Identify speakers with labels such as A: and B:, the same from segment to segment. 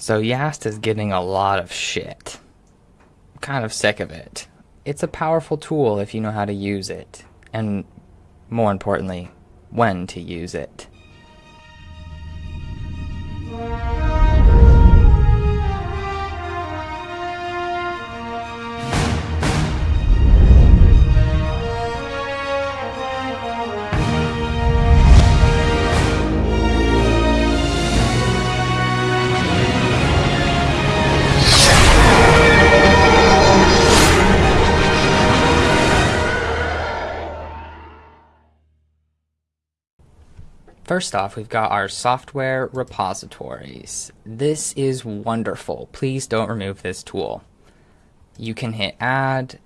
A: So Yast is getting a lot of shit. I'm kind of sick of it. It's a powerful tool if you know how to use it, and more importantly, when to use it. First off, we've got our software repositories. This is wonderful. Please don't remove this tool. You can hit add,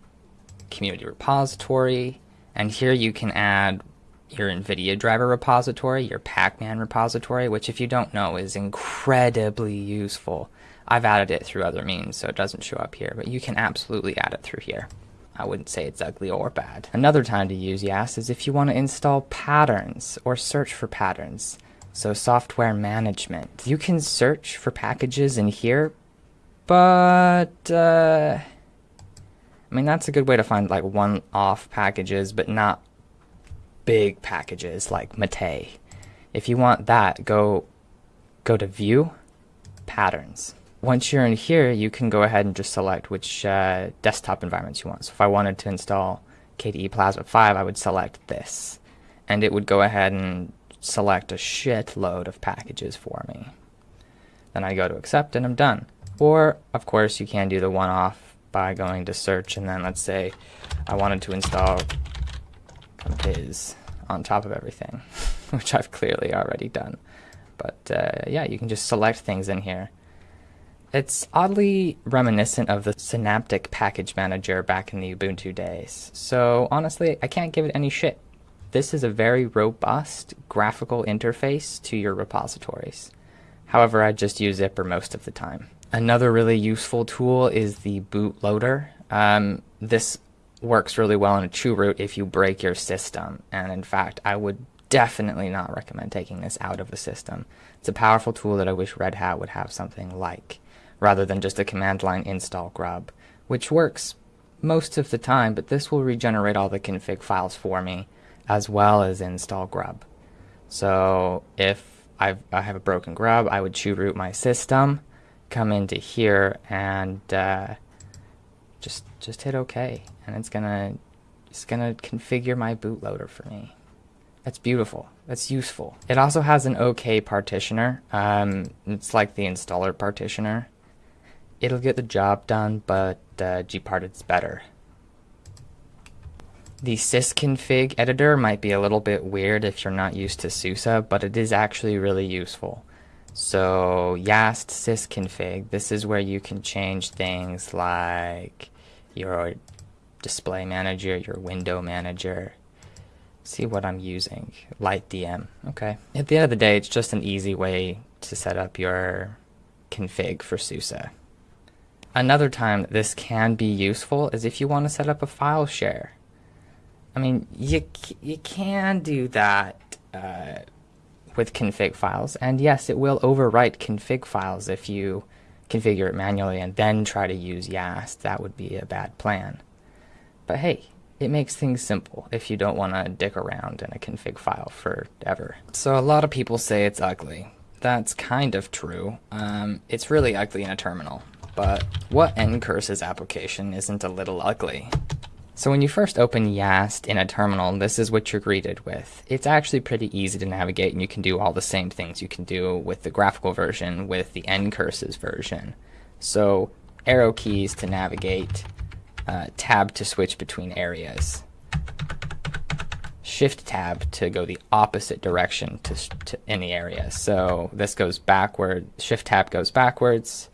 A: community repository, and here you can add your NVIDIA driver repository, your Packman repository, which if you don't know is incredibly useful. I've added it through other means, so it doesn't show up here, but you can absolutely add it through here. I wouldn't say it's ugly or bad. Another time to use Yast is if you want to install patterns or search for patterns. So software management. You can search for packages in here, but uh, I mean that's a good way to find like one-off packages, but not big packages like Mate. If you want that, go go to View, Patterns once you're in here, you can go ahead and just select which uh, desktop environments you want. So if I wanted to install KDE Plasma 5, I would select this. And it would go ahead and select a shitload of packages for me. Then I go to accept and I'm done. Or, of course, you can do the one-off by going to search and then let's say I wanted to install Compiz on top of everything, which I've clearly already done. But uh, yeah, you can just select things in here. It's oddly reminiscent of the Synaptic Package Manager back in the Ubuntu days. So honestly, I can't give it any shit. This is a very robust graphical interface to your repositories. However, I just use Zypper most of the time. Another really useful tool is the bootloader. Um, this works really well in a chroot if you break your system. And in fact, I would definitely not recommend taking this out of the system. It's a powerful tool that I wish Red Hat would have something like rather than just a command line install grub, which works most of the time, but this will regenerate all the config files for me as well as install grub. So if I've, I have a broken grub, I would chroot my system, come into here and uh, just just hit OK, and it's gonna it's gonna configure my bootloader for me. That's beautiful. That's useful. It also has an OK partitioner. Um, it's like the installer partitioner it'll get the job done, but uh, gparted's better. The sysconfig editor might be a little bit weird if you're not used to SUSE, but it is actually really useful. So Yast sysconfig, this is where you can change things like your display manager, your window manager. See what I'm using, LightDM, okay. At the end of the day, it's just an easy way to set up your config for SUSE. Another time this can be useful is if you want to set up a file share. I mean, you, you can do that uh, with config files, and yes, it will overwrite config files if you configure it manually and then try to use YAST. That would be a bad plan. But hey, it makes things simple if you don't want to dick around in a config file forever. So a lot of people say it's ugly. That's kind of true. Um, it's really ugly in a terminal but what ncurses application isn't a little ugly? So when you first open Yast in a terminal, this is what you're greeted with. It's actually pretty easy to navigate and you can do all the same things you can do with the graphical version with the ncurses version. So arrow keys to navigate, uh, tab to switch between areas, shift tab to go the opposite direction to, to any area. So this goes backward, shift tab goes backwards,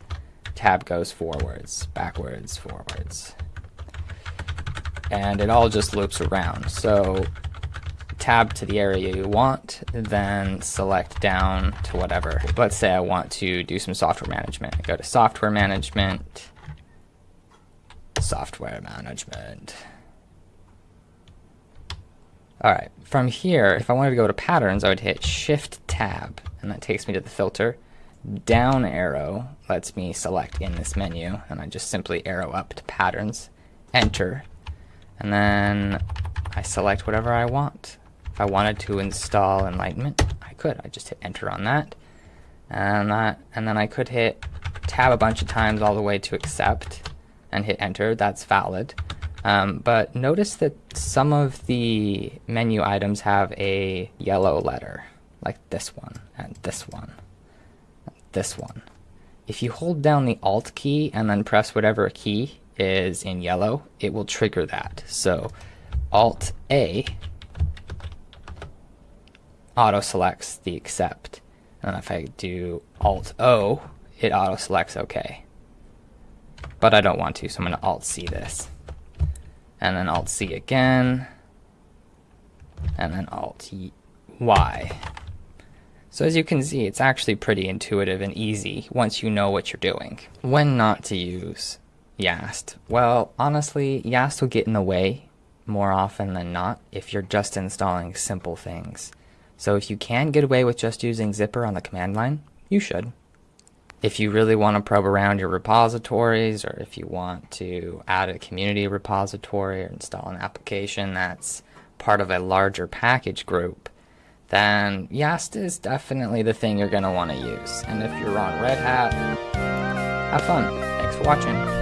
A: tab goes forwards, backwards, forwards. And it all just loops around. So tab to the area you want, then select down to whatever. Let's say I want to do some software management. Go to software management, software management. All right, from here, if I wanted to go to patterns, I would hit shift tab, and that takes me to the filter. Down arrow lets me select in this menu, and I just simply arrow up to patterns, enter, and then I select whatever I want. If I wanted to install Enlightenment, I could. I just hit enter on that, and that, and then I could hit tab a bunch of times all the way to accept, and hit enter. That's valid. Um, but notice that some of the menu items have a yellow letter, like this one and this one this one. If you hold down the Alt key and then press whatever key is in yellow, it will trigger that. So Alt A auto selects the accept. And if I do Alt O, it auto selects OK. But I don't want to, so I'm going to Alt C this. And then Alt C again. And then Alt Y. So as you can see, it's actually pretty intuitive and easy once you know what you're doing. When not to use Yast? Well, honestly, Yast will get in the way more often than not if you're just installing simple things. So if you can get away with just using Zypper on the command line, you should. If you really want to probe around your repositories or if you want to add a community repository or install an application that's part of a larger package group, then Yast is definitely the thing you're going to want to use. And if you're on Red Hat, have fun. Thanks for watching.